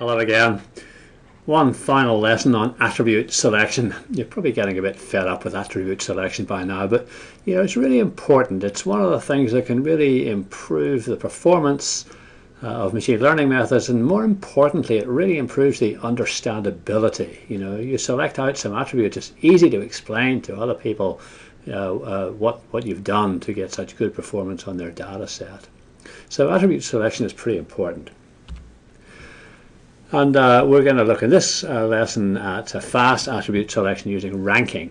Hello again. One final lesson on attribute selection. You're probably getting a bit fed up with attribute selection by now, but you know it's really important. It's one of the things that can really improve the performance uh, of machine learning methods, and more importantly, it really improves the understandability. You know, you select out some attributes. It's easy to explain to other people uh, uh, what what you've done to get such good performance on their data set. So attribute selection is pretty important. And uh, we're going to look in this uh, lesson at a fast attribute selection using ranking.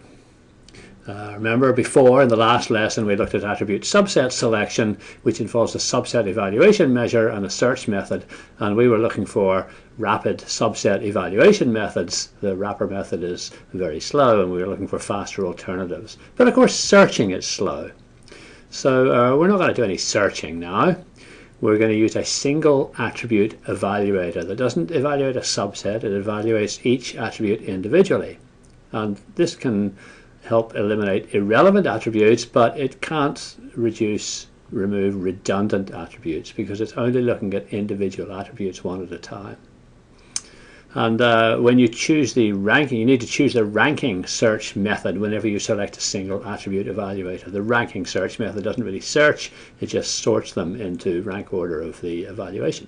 Uh, remember before in the last lesson we looked at attribute subset selection which involves a subset evaluation measure and a search method and we were looking for rapid subset evaluation methods. The wrapper method is very slow and we were looking for faster alternatives. But of course searching is slow. So uh, we're not going to do any searching now we're going to use a single attribute evaluator that doesn't evaluate a subset, it evaluates each attribute individually. And this can help eliminate irrelevant attributes, but it can't reduce, remove redundant attributes because it's only looking at individual attributes one at a time. And uh, when you choose the ranking, you need to choose the ranking search method whenever you select a single attribute evaluator. The ranking search method doesn't really search, it just sorts them into rank order of the evaluation.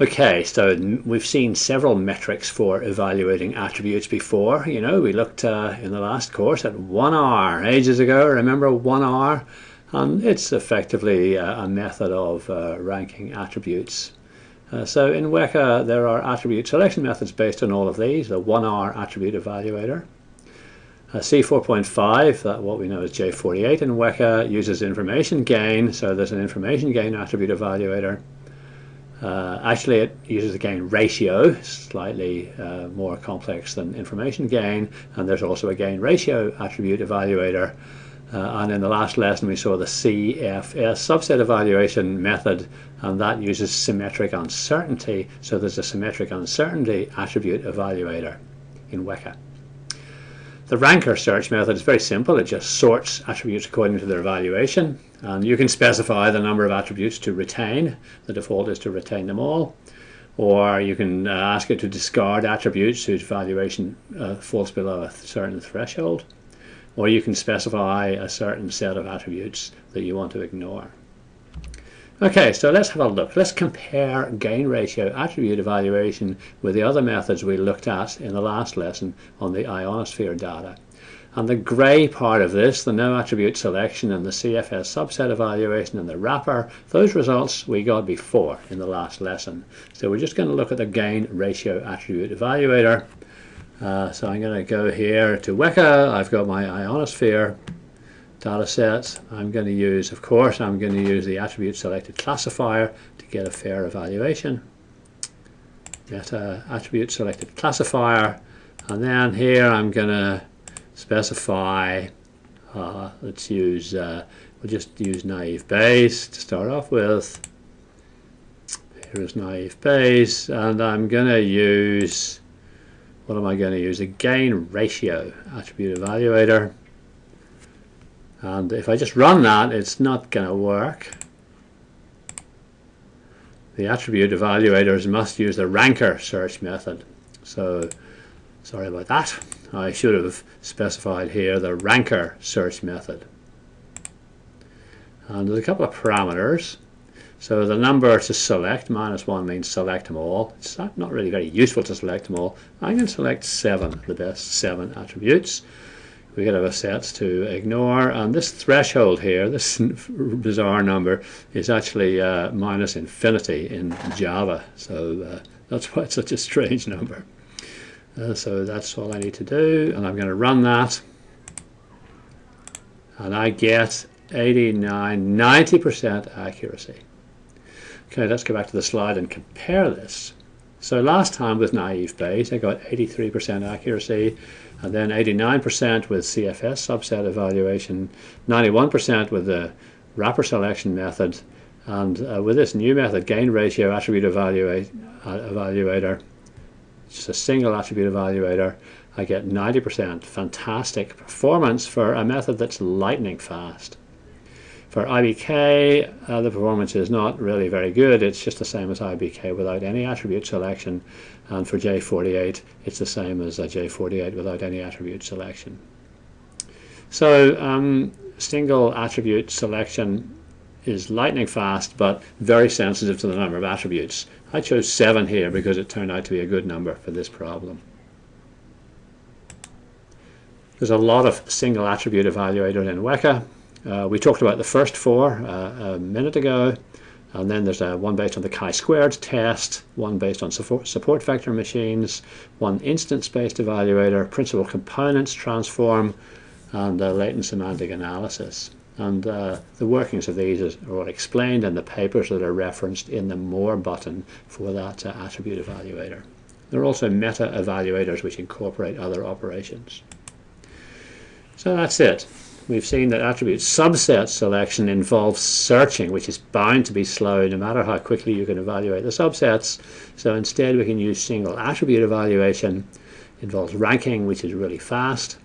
Okay, so we've seen several metrics for evaluating attributes before. You know, we looked uh, in the last course at 1R ages ago. Remember 1R? And it's effectively uh, a method of uh, ranking attributes. Uh, so in Weka there are attribute selection methods based on all of these, the 1R attribute evaluator. Uh, C4.5, that what we know as J48 in Weka, uses information gain, so there's an information gain attribute evaluator. Uh, actually it uses a gain ratio, slightly uh, more complex than information gain, and there's also a gain ratio attribute evaluator uh, and in the last lesson we saw the CFS subset evaluation method and that uses symmetric uncertainty. So there's a symmetric uncertainty attribute evaluator in Weka. The ranker search method is very simple. It just sorts attributes according to their evaluation. And you can specify the number of attributes to retain. The default is to retain them all. Or you can uh, ask it to discard attributes whose valuation uh, falls below a certain threshold or you can specify a certain set of attributes that you want to ignore. Okay, so let's have a look. Let's compare gain ratio attribute evaluation with the other methods we looked at in the last lesson on the ionosphere data. And the grey part of this, the no attribute selection and the CFS subset evaluation and the wrapper, those results we got before in the last lesson. So we're just going to look at the gain ratio attribute evaluator uh, so I'm going to go here to Weka. I've got my ionosphere data sets. I'm going to use, of course, I'm going to use the attribute selected classifier to get a fair evaluation. Get a attribute selected classifier. And then here I'm going to specify, uh, let's use, uh, we'll just use naive Bayes to start off with. Here's naive Bayes. And I'm going to use what am I going to use? A gain ratio attribute evaluator. And if I just run that, it's not going to work. The attribute evaluators must use the ranker search method. So, sorry about that. I should have specified here the ranker search method. And there's a couple of parameters. So the number to select, minus 1 means select them all. It's not, really very useful to select them all. I can select 7, the best 7 attributes. We could have a sets to ignore. And this threshold here, this bizarre number, is actually uh, minus infinity in Java. So uh, that's why it's such a strange number. Uh, so that's all I need to do. And I'm going to run that. And I get 89, 90% accuracy. Okay, let's go back to the slide and compare this. So last time with naive Bayes, I got 83% accuracy, and then 89% with CFS subset evaluation, 91% with the wrapper selection method, and uh, with this new method, gain ratio attribute evaluate, uh, evaluator, just a single attribute evaluator, I get 90%. Fantastic performance for a method that's lightning fast. For IBK, uh, the performance is not really very good. It's just the same as IBK without any attribute selection. And for J48, it's the same as a J48 without any attribute selection. So um, single attribute selection is lightning fast, but very sensitive to the number of attributes. I chose 7 here because it turned out to be a good number for this problem. There's a lot of single attribute evaluators in Weka. Uh, we talked about the first four uh, a minute ago, and then there's a, one based on the chi-squared test, one based on support, vector machines, one instance-based evaluator, principal components transform, and uh, latent semantic analysis. And uh, the workings of these are all explained in the papers that are referenced in the More button for that uh, attribute evaluator. There are also meta evaluators which incorporate other operations. So that's it. We've seen that attribute subset selection involves searching, which is bound to be slow no matter how quickly you can evaluate the subsets. So instead we can use single attribute evaluation. Involves ranking, which is really fast.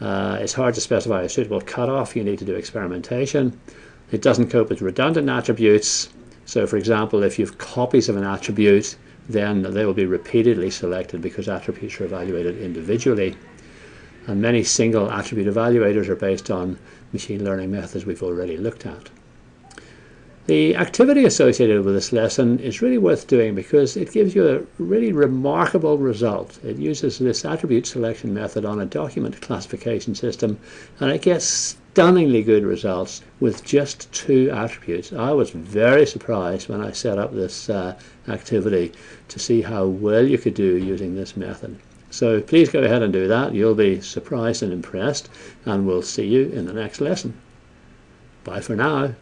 Uh, it's hard to specify a suitable cutoff. You need to do experimentation. It doesn't cope with redundant attributes. So for example, if you have copies of an attribute, then they will be repeatedly selected because attributes are evaluated individually. And many single attribute evaluators are based on machine learning methods we've already looked at. The activity associated with this lesson is really worth doing because it gives you a really remarkable result. It uses this attribute selection method on a document classification system and it gets stunningly good results with just two attributes. I was very surprised when I set up this uh, activity to see how well you could do using this method. So please go ahead and do that. You'll be surprised and impressed and we'll see you in the next lesson. Bye for now.